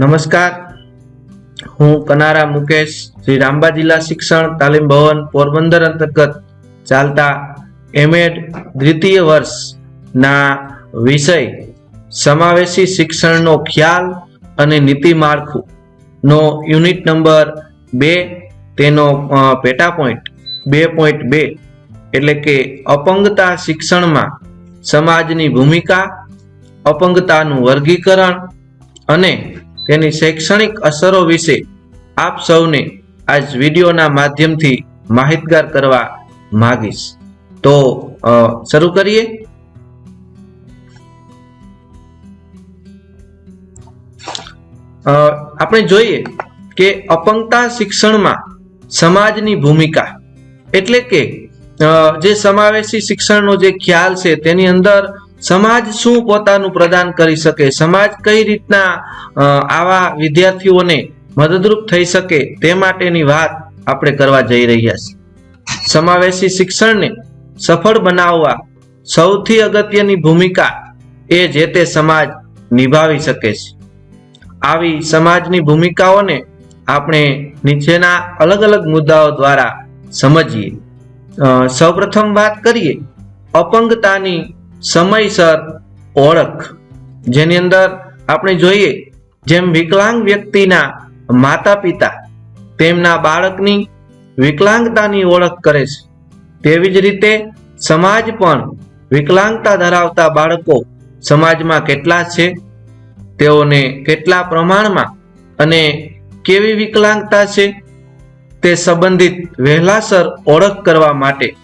નમસ્કાર. હું કનારા મુકેશ, શ્રી રામબા જિલ્લા શિક્ષણ, તાલીમ ભવન, પોરબંદર અંતર્ગત ચાલતા એમએડ દ્વિતીય વર્ષના વિષય સમાવેશી શિક્ષણનો ખ્યાલ અને નીતિ માળખું નો યુનિટ નંબર બે, તેનો પેટા પોઈન્ટ, બે પોઈન્ટ બે, એટલે કે અપંગતા શિક્ષણમાં સમાજની ભૂમિકા, અપંગતાનું વર્ગીકરણ અને તેની શૈક્ષણિક અસરો વિશે આપ સૌને આજ વિડીયોના માધ્યમથી માહિતગાર કરવા માગીશ. તો શરૂ કરીએ. આપણે જોઈએ કે અપંગતા શિક્ષણમાં સમાજની ભૂમિકા એટલે કે જે સમાવેશી શિક્ષણનો જે ખ્યાલ છે તેની અંદર સમાજ શું પોતાનું પ્રદાન કરી શકે? સમાજ કઈ રીતના આવા વિદ્યાર્થીઓને મદદરૂપ થઈ શકે તે માટેની વાત આપણે કરવા જઈ રહ્યા છીએ. સમાવેશી શિક્ષણને સફળ બનાવવા સૌથી અગત્યની ભૂમિકા એ જે તે સમાજ નિભાવી શકે છે. આવી સમાજની ભૂમિકાઓને આપણે નીચેના અલગ અલગ મુદ્દાઓ દ્વારા સમજીએ. સૌપ્રથમ વાત કરીએ, અપંગતાની સમયસર ઓળખ. જેની અંદર આપણે જોઈએ, જેમ વિકલાંગ વ્યક્તિના માતા પિતા તેમના બાળકની વિકલાંગતાની ઓળખ કરે છે, તેવી જ રીતે સમાજ પણ વિકલાંગતા ધરાવતા બાળકો સમાજમાં કેટલા છે? તેઓને કેટલા પ્રમાણમાં અને કેવી વિકલાંગતા છે? તે સંબંધિત વહેલાસર ઓળખ કરવા માટે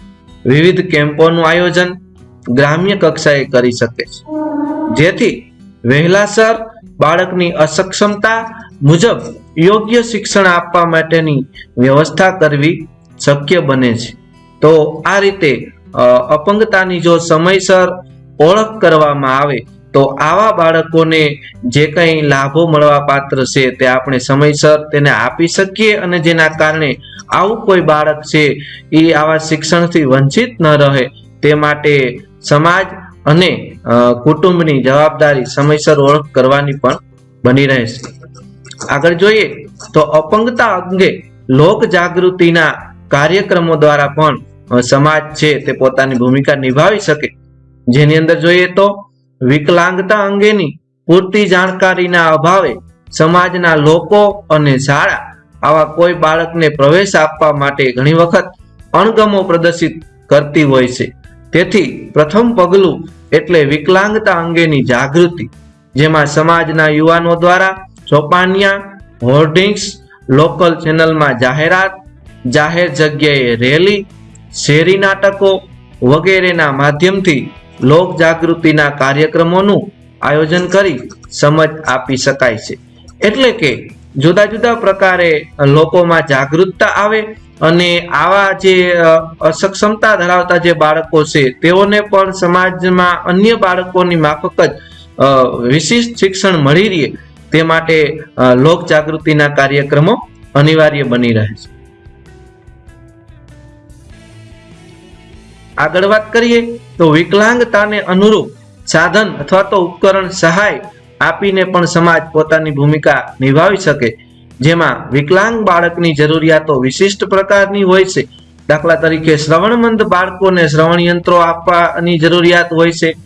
વિવિધ કેમ્પોનું આયોજન ગ્રામ્ય કક્ષાએ કરી શકે છે. જેથી વહેલાસર બાળકની અસક્ષમતા મુજબ યોગ્ય શિક્ષણ આપવા માટેની વ્યવસ્થા કરવી શક્ય બને છે. તો આ રીતે અપંગતાની જો સમયસર ઓળખ કરવામાં આવે, તો આવા બાળકોને જે કંઈ લાભો મળવા પાત્ર છે તે આપણે સમયસર તેને આપી શકીએ અને જેના કારણે આવું કોઈ બાળક છે એ આવા શિક્ષણથી વંચિત ન રહે તે માટે સમાજ અને કુટુંબની જવાબદારી સમયસર ઓળખ કરવાની પણ બની રહેશે. આગળ જોઈએ તો અપંગતા અંગે લોક જાગૃતિના કાર્યક્રમો દ્વારા પણ સમાજ છે તે પોતાની ભૂમિકા નિભાવી શકે. જેની અંદર જોઈએ તો વિકલાંગતા અંગેની પૂરતી જાણકારીના અભાવે સમાજના લોકો અને શાળા આવા કોઈ બાળકને પ્રવેશ આપવા માટે ઘણી વખત અણગમો પ્રદર્શિત કરતી હોય છે. તેથી પ્રથમ પગલું એટલે વિકલાંગતા અંગેની જાગૃતિ, જેમાં સમાજના યુવાનો દ્વારા ચોપાનિયા હોર્ડિંગ્સ, લોકલ ચેનલમાં જાહેરાત, જાહેર જગ્યાએ રેલી, શેરી નાટકો વગેરેના માધ્યમથી લોક જાગૃતિના કાર્યક્રમોનું આયોજન કરી સમજ આપી શકાય છે. એટલે કે જુદા જુદા પ્રકારે લોકોમાં જાગૃતતા આવે અને આવા જે અસક્ષમતા ધરાવતા જે બાળકો છે, તેઓને પણ સમાજમાં અન્ય બાળકોની માફક જ વિશિષ્ટ શિક્ષણ મળી રહે તે માટે લોક જાગૃતિના કાર્યક્રમો અનિવાર્ય બની રહે છે. આગળ વાત કરીએ તો વિકલાંગતાને અનુરૂપ સાધન અથવા તો ઉપકરણ સહાય આપીને પણ સમાજ પોતાની ભૂમિકા નિભાવી શકે જેમાં વિકલાંગ બાળકની જરૂરિયાતો વિશિષ્ટ પ્રકારની હોય છે. દાખલા તરીકે શ્રવણમંદ બાળકોને શ્રવણ યંત્રો આપવાની જરૂરિયાત હોય છે.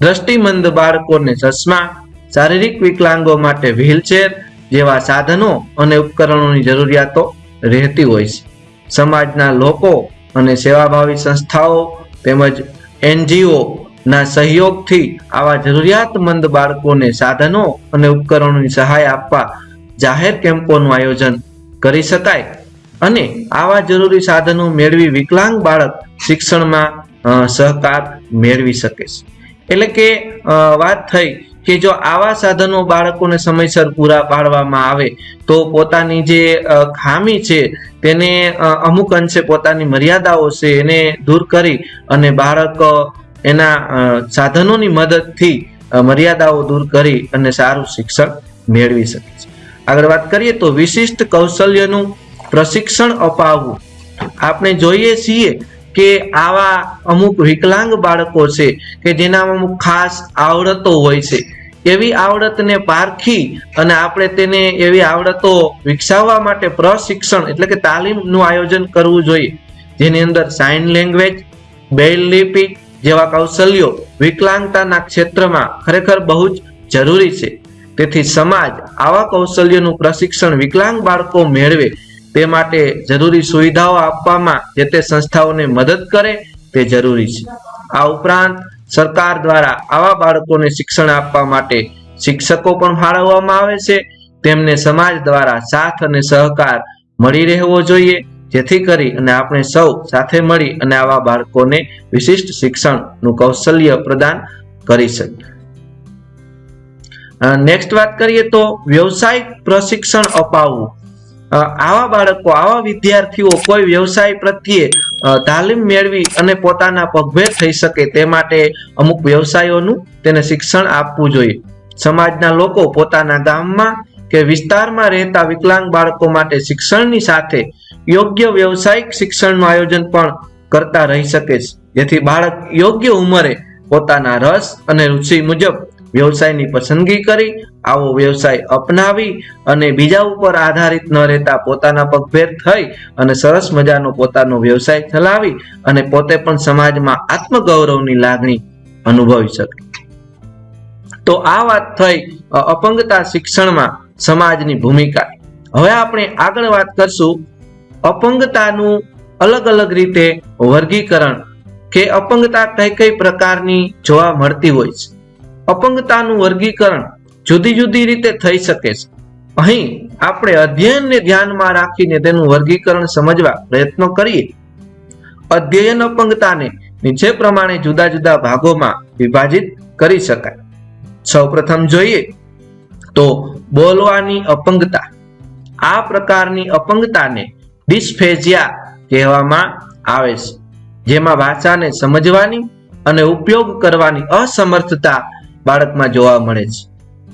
દ્રષ્ટિમંદ બાળકોને ચશ્મા, શારીરિક વિકલાંગો માટે વ્હીલચેર જેવા સાધનો અને ઉપકરણોની જરૂરિયાતો રહેતી હોય છે. સમાજના લોકો અને સેવાભાવી સંસ્થાઓ તેમજ એનજીઓ ના સહયોગથી આવા જરૂરિયાતમંદ બાળકોને સાધનો અને ઉપકરણોની સહાય આપવા જાહેર કેમ્પોનું આયોજન કરી શકાય અને આવા જરૂરી સાધનો મેળવી વિકલાંગ બાળક શિક્ષણમાં સહકાર મેળવી શકે છે. એટલે કે વાત થઈ કે જો આવા સાધનો બાળકોને સમયસર પૂરા પાડવામાં આવે તો પોતાની જે ખામી છે તેને અમુક અંશે પોતાની મર્યાદાઓ છે એને દૂર કરી અને બાળક એના સાધનોની મદદથી મર્યાદાઓ દૂર કરી અને સારું શિક્ષણ મેળવી શકે છે. આગળ વાત કરીએ તો વિશિષ્ટ કૌશલ્યનું પ્રશિક્ષણ અપાવવું. આપણે જોઈએ છીએ કે આવા અમુક વિકલાંગ બાળકો છે કે જેનામાં અમુક ખાસ આવડતો હોય છે. એવી આવડતને પારખી અને આપણે તેને એવી આવડતો વિકસાવવા માટે પ્રશિક્ષણ એટલે કે તાલીમનું આયોજન કરવું જોઈએ. જેની અંદર સાઇન લેંગ્વેજ બેલ લિપિ જેવા કૌશલ્યો વિકલાંગતાના ક્ષેત્રમાં ખરેખર બહુ જ જરૂરી છે. તેથી સમાજ આવા કૌશલ્યનું પ્રશિક્ષણ વિકલાંગ બાળકો મેળવે તે માટે જરૂરી સુવિધાઓ આપવામાં જે તે સંસ્થાઓને મદદ કરે તે જરૂરી છે. આ ઉપરાંત સરકાર દ્વારા આવા બાળકોને શિક્ષણ આપવા માટે શિક્ષકો પણ ફાળવવામાં આવે છે. તેમને સમાજ દ્વારા સાથ અને સહકાર મળી રહેવો જોઈએ. જેથી કરી અને આપણે સૌ સાથે મળી અને આવા બાળકોને વિશિષ્ટ શિક્ષણનું કૌશલ્ય પ્રદાન કરી શકીએ. નેક્સ્ટ વાત કરીએ તો વ્યવસાયિક પ્રશિક્ષણ અપાવવું. આવા બાળકો, આવા વિદ્યાર્થીઓ કોઈ વ્યવસાય પ્રત્યે તાલીમ મેળવી અને પોતાના પગભેર થઈ શકે તે માટે અમુક વ્યવસાયોનું તેને શિક્ષણ આપવું જોઈએ. સમાજના લોકો પોતાના ગામમાં કે વિસ્તારમાં રહેતા વિકલાંગ બાળકો માટે શિક્ષણની સાથે યોગ્ય વ્યવસાયિક શિક્ષણનું આયોજન પણ કરતા રહી શકે છે. જેથી બાળક યોગ્ય ઉંમરે પોતાના રસ અને રુચિ મુજબ વ્યવસાયની પસંદગી કરી, આવો વ્યવસાય અપનાવી અને બીજા ઉપર આધારિત ન રહેતા પોતાના પગભેર થઈ અને સરસ મજાનો પોતાનો વ્યવસાય ચલાવી અને પોતે પણ સમાજમાં આત્મગૌરવની લાગણી અનુભવી શકે. તો આ વાત થઈ અપંગતા શિક્ષણમાં સમાજની ભૂમિકા. હવે આપણે આગળ વાત કરશું અપંગતાનું અલગ અલગ રીતે વર્ગીકરણ કે અપંગતા કઈ કઈ પ્રકારની જોવા મળતી હોય છે. અપંગતાનું વર્ગીકરણ જુદી જુદી રીતે થઈ શકે છે. અહીં આપણે અધ્યયનને ધ્યાનમાં રાખીને તેનું વર્ગીકરણ સમજવા પ્રયત્નો કરીએ. અધ્યયન અપંગતાને નીચે પ્રમાણે જુદા જુદા ભાગોમાં વિભાજિત કરી શકાય. સૌપ્રથમ જોઈએ તો બોલવાની અપંગતા. આ પ્રકારની અપંગતાને ડિસ્ફેજિયા કહેવામાં આવે છે. જેમાં ભાષાને સમજવાની અને ઉપયોગ કરવાની અસમર્થતા બાળકમાં જોવા મળે છે.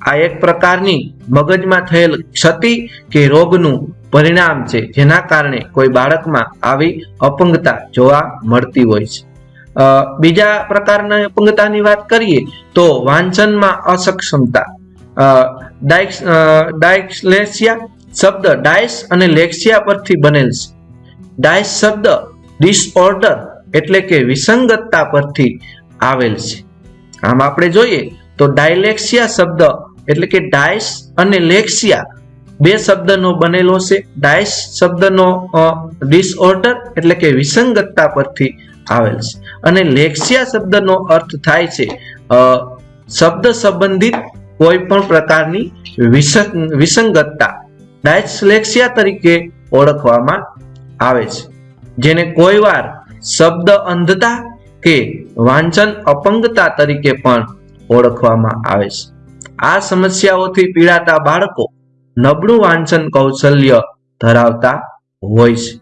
આ એક પ્રકારની મગજમાં થયેલ ક્ષતિ કે રોગનું પરિણામ છે, જેના કારણે કોઈ બાળકમાં આવી અપંગતા જોવા મળતી હોય છે. બીજા પ્રકારના અપંગતાની વાત કરીએ તો વાંચનમાં અસક્ષમતા. ડાયક્સલેસિયા શબ્દ ડાયસ અને લેક્સિયા પરથી બનેલ છે. ડાયસ શબ્દ ડિસઓર્ડર એટલે કે વિસંગતતા પરથી આવેલ છે. આમ આપણે જોઈએ તો ડાયલેક્સિયા શબ્દ એટલે કે ડાયસ અને લેક્સિયા બે શબ્દનો બનેલો છે. ડાયસ શબ્દનો ડિસઓર્ડર એટલે કે વિસંગતતા પરથી આવેલ છે. અને લેક્સિયા શબ્દનો અર્થ થાય છે શબ્દ સંબંધિત કોઈ પણ પ્રકારની વિસંગતતા. ડાયસલેક્સિયા તરીકે ઓળખવામાં આવે છે. જેને કોઈ વાર શબ્દ અંધતા કે વાંચન અપંગતા તરીકે પણ ઓળખવામાં આવે છે. આ સમસ્યાઓથી પીડાતા બાળકો નબળું વાંચન કૌશલ્ય ધરાવતા હોય છે.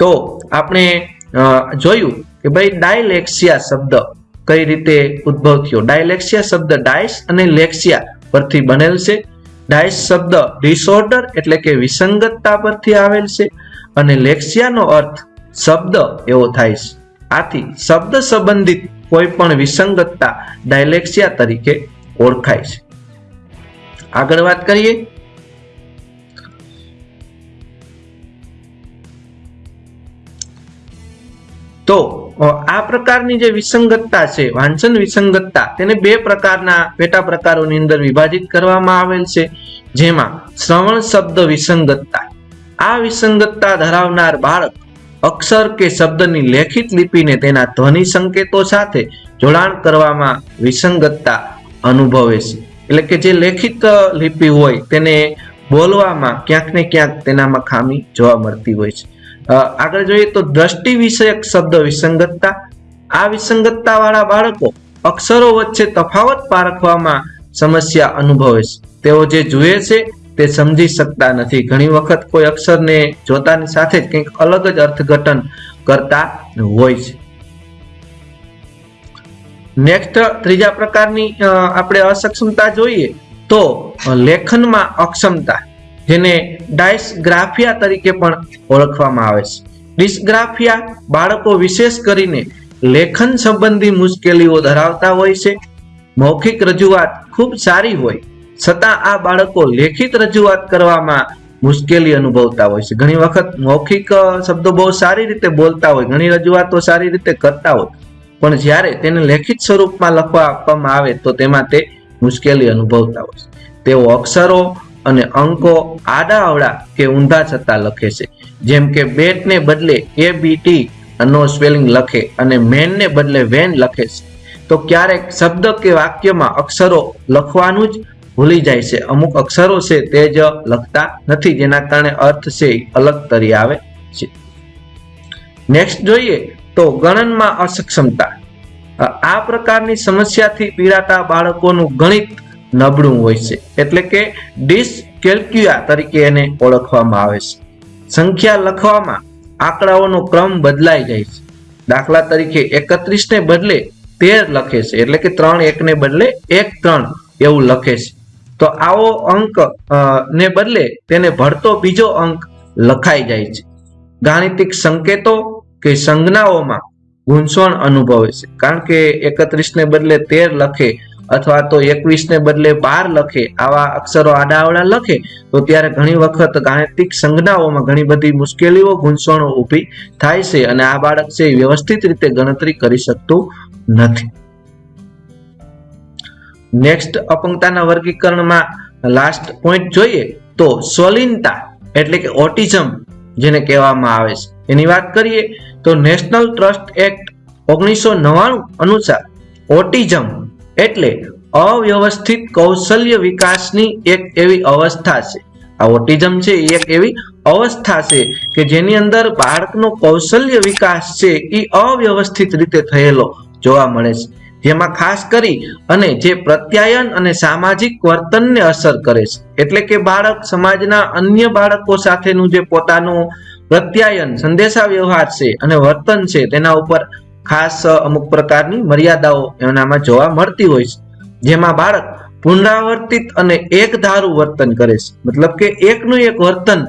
તો આપણે જોયું કે ભાઈ ડાયલેક્સિયા શબ્દ કઈ રીતે ઉદ્ભવ થયો? ડાયલેક્સિયા શબ્દ ડાયસ અને લેક્સિયા પરથી બનેલ છે. ડાયસ શબ્દ ડિસઓર્ડર એટલે કે વિસંગતતા પરથી આવેલ છે અને લેક્સિયાનો અર્થ શબ્દ એવો થાય છે. આથી શબ્દ સંબંધિત કોઈ પણ વિસંગતતા ડાયલેક્સિયા તરીકે ઓળખાય છે. આગળ વાત કરીએ. તો આ પ્રકારની જે વિસંગતતા છે, વાંચન વિસંગતતા, તેને બે પ્રકારના પેટા પ્રકારોની અંદર વિભાજિત કરવામાં આવેલ છે, જેમાં શ્રવણ શબ્દ વિસંગતતા. આ વિસંગતતા ધરાવનાર બાળક અક્ષર કે શબ્દની લેખિત લિપિને તેના ધ્વનિ સંકેતો સાથે જોડાણ કરવામાં વિસંગતતા અનુભવે છે. એટલે કે જે લેખિત લિપિ હોય તેને બોલવામાં ક્યાંક ને ક્યાંક તેનામાં ખામી જોવા મળતી હોય છે. આગળ જોઈએ તો દ્રષ્ટિ વિષયક શબ્દ વિસંગતતા. આ વિસંગતતા વાળા બાળકો અક્ષરો વચ્ચે તફાવત પારખવામાં સમસ્યા અનુભવે છે. તેઓ જે જુએ છે તે સમજી શકતા નથી. ઘણી વખત કોઈ અક્ષરને જોતાની સાથે જ કંઈક અલગ જ અર્થઘટન કરતા હોય છે. નેક્સ્ટ ત્રીજા પ્રકારની આપણે અસક્ષમતા જોઈએ તો લેખનમાં અક્ષમતા, જેને ડાયસગ્રાફિયા તરીકે પણ ઓળખવામાં આવે છે. ડિસ્ગ્રાફિયા બાળકો વિશેષ કરીને લેખન સંબંધી મુશ્કેલીઓ ધરાવતા હોય છે. મૌખિક રજૂઆત ખૂબ સારી હોય છતાં આ બાળકો લેખિત રજૂઆત કરવામાં મુશ્કેલી અનુભવતા હોય છે. ઘણી વખત મૌખિક શબ્દો બહુ સારી રીતે બોલતા હોય, ઘણી રજૂઆતો સારી રીતે કરતા હોય. પણ જ્યારે તેને લેખિત સ્વરૂપમાં લખવા આપવામાં આવે તો તેમાં તે મુશ્કેલી અનુભવતા હોય છે. તેઓ અક્ષરો અને અંકો આડા અવળા કે ઊંધા છતાં લખે છે. જેમ કે બેટને બદલે એ બી ટી નો સ્પેલિંગ લખે અને મેનને બદલે વેન લખે છે. તો ક્યારેક શબ્દ કે વાક્યમાં અક્ષરો લખવાનું જ ભૂલી જાય છે. અમુક અક્ષરો છે તે જ લખતા નથી, જેના કારણે અર્થ છે અલગ તરી આવે છે. નેક્સ્ટ જોઈએ તો ગણનમાં અસક્ષમતા. આ પ્રકારની સમસ્યાથી પીડાતા બાળકોનું ગણિત નબળું હોય છે. એટલે કે ડિસકેલ્ક્યુઆ તરીકે એને ઓળખવામાં આવે છે. સંખ્યા લખવામાં આંકડાઓનો ક્રમ બદલાઈ જાય છે. દાખલા તરીકે એકત્રીસ ને બદલે તેર લખે છે. એટલે કે ત્રણ એકને બદલે એક ત્રણ એવું લખે છે. તો આવો અંક ને બદલે તેને ભળતો બીજો અંક લખાઈ જાય છે. ગાણિતિક સંકેતો કે સંજ્ઞાઓમાં ગૂંચવણ અનુભવે છે. કારણ કે એકત્રીસ ને બદલે તેર લખે અથવા તો એકવીસ ને બદલે બાર લખે, આવા અક્ષરો આડાવડા લખે, તો ત્યારે ઘણી વખત ગાણિતિક સંજ્ઞાઓમાં ઘણી બધી મુશ્કેલીઓ ગૂંચવણો ઊભી થાય છે અને આ બાળક છે વ્યવસ્થિત રીતે ગણતરી કરી શકતું નથી. નેક્સ્ટ અપંગતાના વર્ગીકરણમાં લાસ્ટ પોઈન્ટ જોઈએ તો સ્વલિનતા એટલે કે ઓટિઝમ જેને કહેવામાં આવે છે. એની વાત કરીએ તો નેશનલ ટ્રસ્ટ એક્ટ ઓગણીસો નવ્વાણું અનુસાર ઓટિઝમ એટલે અવ્યવસ્થિત કૌશલ્ય વિકાસની એક એવી અવસ્થા છે. આ ઓટિઝમ છે એ એક એવી અવસ્થા છે કે જેની અંદર બાળકનો કૌશલ્ય વિકાસ છે એ અવ્યવસ્થિત રીતે થયેલો જોવા મળે છે. જેમાં ખાસ કરી અને જે પ્રત્યાયન અને સામાજિક વર્તનને અસર કરે છે. એટલે કે બાળક સમાજના અન્ય બાળકો સાથેનું જે પોતાનું પ્રત્યાયન સંદેશા વ્યવહાર છે અને વર્તન છે, તેના ઉપર ખાસ અમુક પ્રકારની મર્યાદાઓ એનામાં જોવા મળતી હોય છે. જેમાં બાળક પુનરાવર્તિત અને એક ધારું વર્તન કરે છે. મતલબ કે એકનું એક વર્તન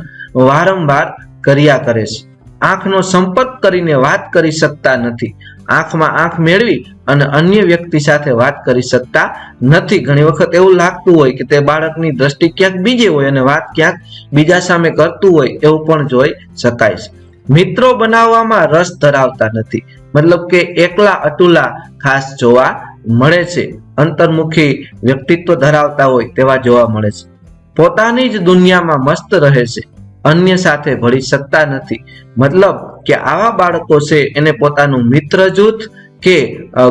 વારંવાર કર્યા કરે છે. આંખનો સંપર્ક કરીને વાત કરી શકતા નથી. આંખમાં આંખ મેળવી અને અન્ય વ્યક્તિ સાથે વાત કરી શકતા નથી. ઘણી વખત એવું લાગતું હોય કે તે બાળકની દ્રષ્ટિ ક્યાંક બીજે હોય અને વાત ક્યાંક બીજા સામે કરતું હોય એવું પણ જોઈ શકાય છે. મિત્રો બનાવવામાં રસ ધરાવતા નથી. મતલબ કે એકલા અટુલા ખાસ જોવા મળે છે. અંતર્મુખી વ્યક્તિત્વ ધરાવતા હોય તેવા જોવા મળે છે. પોતાની જ દુનિયામાં મસ્ત રહે છે. અન્ય સાથે ભળી શકતા નથી. મતલબ કે આવા બાળકો છે, એને પોતાનું મિત્ર જૂથ કે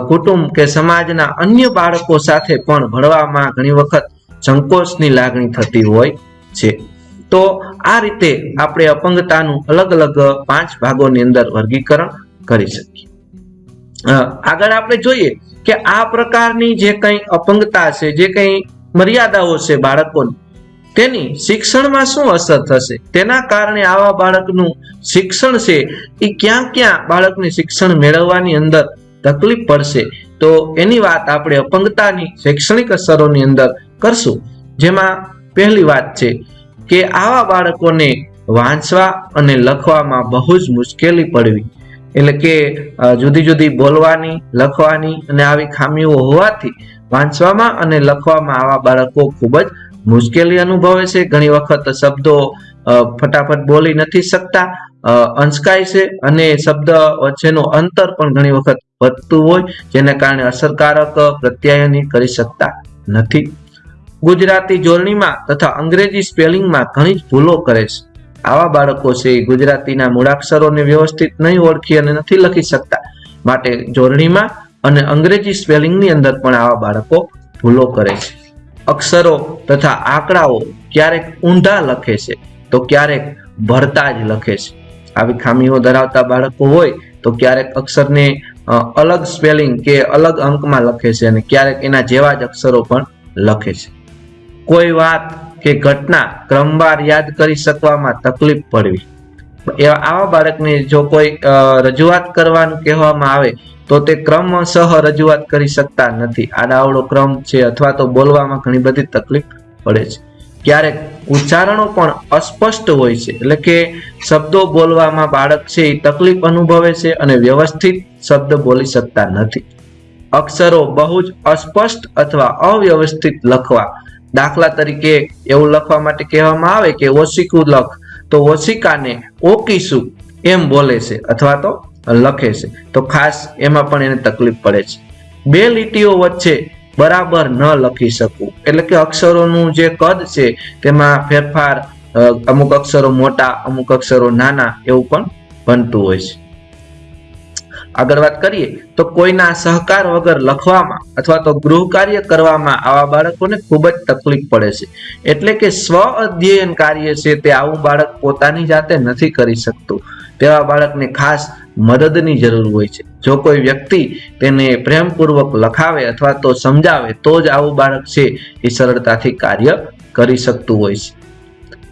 કુટુંબ કે સમાજના અન્ય બાળકો સાથે પણ ભળવામાં ઘણી વખત સંકોચની લાગણી થતી હોય છે. તો આ રીતે આપણે અપંગતાનું અલગ અલગ પાંચ ભાગોની અંદર વર્ગીકરણ કરી શકીએ. આગળ આપણે જોઈએ કે આ પ્રકારની જે કંઈ અપંગતા છે, જે કંઈ મર્યાદાઓ છે બાળકોની તેની શિક્ષણમાં શું અસર થશે? તેના કારણે આવા બાળકનું શિક્ષણ છે, એ ક્યાં ક્યાં બાળકને શિક્ષણ મેળવવાની અંદર તકલીફ પડશે? તો એની વાત આપણે અપંગતાની શૈક્ષણિક અસરોની અંદર કરશું. જેમાં પહેલી વાત છે કે આવા બાળકોને વાંચવા અને લખવામાં બહુ જ મુશ્કેલી પડવી. એટલે કે જુદી જુદી બોલવાની, લખવાની અને આવી ખામીઓ હોવાથી વાંચવામાં અને લખવામાં આવા બાળકો ખૂબ જ મુશ્કેલી અનુભવે છે. ઘણી વખત શબ્દો ફટાફટ બોલી નથી શકતા. અંચકાય છે અને શબ્દ વચ્ચેનું અંતર પણ ઘણી વખત વધતું હોય, જેને કારણે અસરકારક પ્રત્યાયની કરી શકતા નથી. ગુજરાતી જોડણીમાં તથા અંગ્રેજી સ્પેલિંગમાં ઘણી જ ભૂલો કરે છે. આવા બાળકો છે ગુજરાતીના મૂળાક્ષરોને વ્યવસ્થિત નહીં ઓળખી અને નથી લખી શકતા માટે જોડણીમાં અને અંગ્રેજી સ્પેલિંગની અંદર પણ આવા બાળકો ભૂલો કરે છે. અક્ષરો તથા આંકડાઓ ક્યારેક ઊંધા લખે છે, તો ક્યારેક ભરતા જ લખે છે. આવી ખામીઓ ધરાવતા બાળકો હોય, તો ક્યારેક અક્ષરને અલગ સ્પેલિંગ કે અલગ અંકમાં લખે છે અને ક્યારેક એના જેવા જ અક્ષરો પણ લખે છે. કોઈ વાત કે ઘટના ક્રમવાર યાદ કરી શકવામાં તકલીફ પડવી. આવા બાળકને જો કોઈ રજૂઆત કરવાનું કહેવામાં આવે તો તે ક્રમશઃ રજૂઆત કરી શકતા નથી. આડાવડો ક્રમ છે અથવા તો બોલવામાં ઘણી બધી તકલીફ પડે છે. ક્યારેક ઉચ્ચારણો પણ અસ્પષ્ટ હોય છે. એટલે કે શબ્દો બોલવામાં બાળક છે એ તકલીફ અનુભવે છે અને વ્યવસ્થિત શબ્દ બોલી શકતા નથી. અક્ષરો બહુ જ અસ્પષ્ટ અથવા અવ્યવસ્થિત લખવા. દાખલા તરીકે એવું લખવા માટે કહેવામાં આવે કે ઓશિકું લખ. તો ઓશિકાને ઓકીશું એમ બોલે છે અથવા તો લખે છે. તો ખાસ એમાં પણ એને તકલીફ પડે છે. બે લીટીઓ વચ્ચે બરાબર ન લખી શકવું એટલે કે અક્ષરોનું જે કદ છે, તેમાં ફેરફાર અમુક અક્ષરો મોટા, અમુક અક્ષરો નાના એવું પણ બનતું હોય છે. આગળ વાત કરીએ, તો કોઈના સહકાર વગર લખવામાં અથવા તો ગૃહ કાર્ય કરવામાં આવા બાળકોને ખૂબ જ તકલીફ પડે છે. એટલે કે સ્વ અધ્યયન કાર્ય છે તે આવું બાળક પોતાની જાતે નથી કરી શકતું. તેવા બાળકને ખાસ મદદની જરૂર હોય છે. જો કોઈ વ્યક્તિ તેને પ્રેમપૂર્વક લખાવે અથવા તો સમજાવે, તો જ આવું બાળક છે એ સરળતાથી કાર્ય કરી શકતું હોય છે.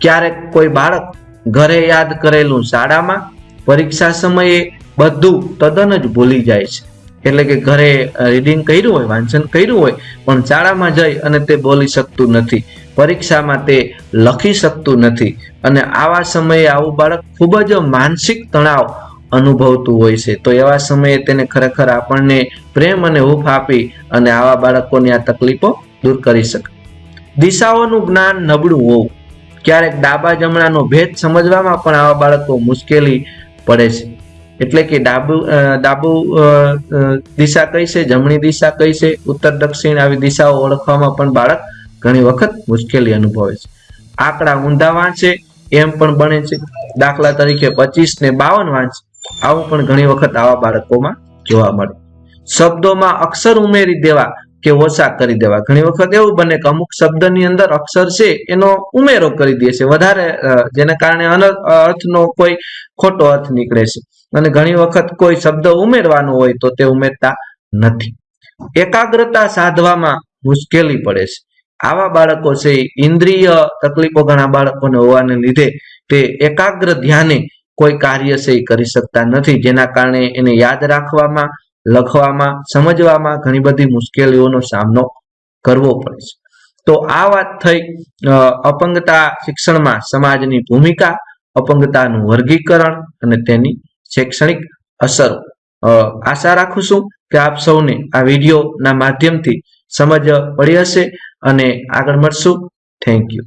ક્યારેક કોઈ બાળક ઘરે યાદ કરેલું શાળામાં પરીક્ષા સમયે બધું તદ્દન જ ભૂલી જાય છે. એટલે કે ઘરે રીડિંગ કર્યું હોય, વાંચન કર્યું હોય, પણ શાળામાં જઈ અને તે બોલી શકતું નથી. પરીક્ષામાં તે લખી શકતું નથી. અને આવા સમયે આવું બાળક ખૂબ જ માનસિક તણાવ અનુભવતું હોય છે. તો એવા સમયે તેને ખરેખર આપણને પ્રેમ અને હૂફ આપી અને આવા બાળકોની આ તકલીફો દૂર કરી શકે. દિશાઓનું જ્ઞાન નબળું હોવું. ક્યારેક ડાબા જમણાનો ભેદ સમજવામાં પણ આવા બાળકો મુશ્કેલી પડે છે. એટલે કે ડાબુ ડાબુ દિશા કઈ છે? જમણી દિશા કઈ છે? ઉત્તર, દક્ષિણ આવી દિશાઓ ઓળખવામાં પણ બાળક ઘણી વખત મુશ્કેલી અનુભવે છે. આંકડા ઊંધા વાંચે, એમ પણ બને છે. દાખલા તરીકે પચીસ ને બાવન વાંચે. આવું પણ ઘણી વખત આવા બાળકોમાં જોવા મળે. શબ્દોમાં અક્ષર ઉમેરી દેવા કે ઓછા કરી દેવા. ઘણી વખત એવું બને કે અમુક શબ્દની અંદર અક્ષર છે, એનો ઉમેરો કરી દે છે. વધારે જેને કારણે અર્થનો કોઈ ખોટો અર્થ નીકળે છે. અને ઘણી વખત કોઈ શબ્દ ઉમેરવાનો હોય તો તે ઉમેરતા નથી. એકાગ્રતા સાધવામાં મુશ્કેલી પડે છે. આવા બાળકો છે, ઇન્દ્રિય તકલીફો ઘણા બાળકોને હોવાને લીધે તે એકાગ્ર ધ્યાને કોઈ કાર્ય છે એ કરી શકતા નથી. જેના કારણે એને યાદ રાખવામાં, લખવામાં, સમજવામાં ઘણી બધી મુશ્કેલીઓનો સામનો કરવો પડે છે. તો આ વાત થઈ અપંગતા શિક્ષણમાં સમાજની ભૂમિકા, અપંગતાનું વર્ગીકરણ અને તેની શૈક્ષણિક અસરો. આશા રાખું છું કે આપ સૌને આ વિડીયોના માધ્યમથી સમજ પડી હશે અને આગળ મળશું. Thank you